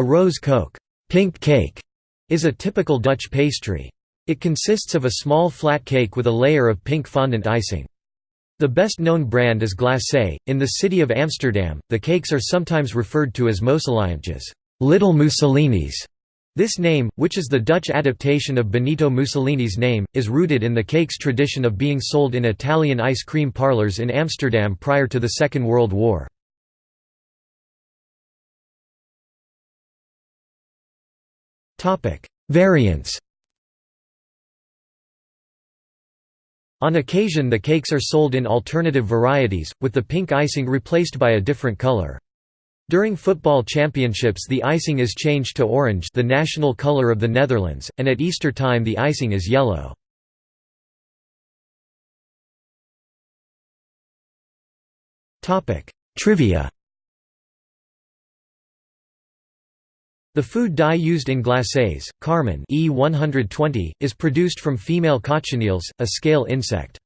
A roze koek pink cake", is a typical Dutch pastry. It consists of a small flat cake with a layer of pink fondant icing. The best-known brand is glacé. In the city of Amsterdam, the cakes are sometimes referred to as mussolinietjes little Mussolinis". This name, which is the Dutch adaptation of Benito Mussolini's name, is rooted in the cake's tradition of being sold in Italian ice cream parlors in Amsterdam prior to the Second World War. Variants On occasion the cakes are sold in alternative varieties, with the pink icing replaced by a different color. During football championships the icing is changed to orange the national color of the Netherlands, and at Easter time the icing is yellow. Trivia The food dye used in glacés, carmine E120, is produced from female cochineals, a scale insect.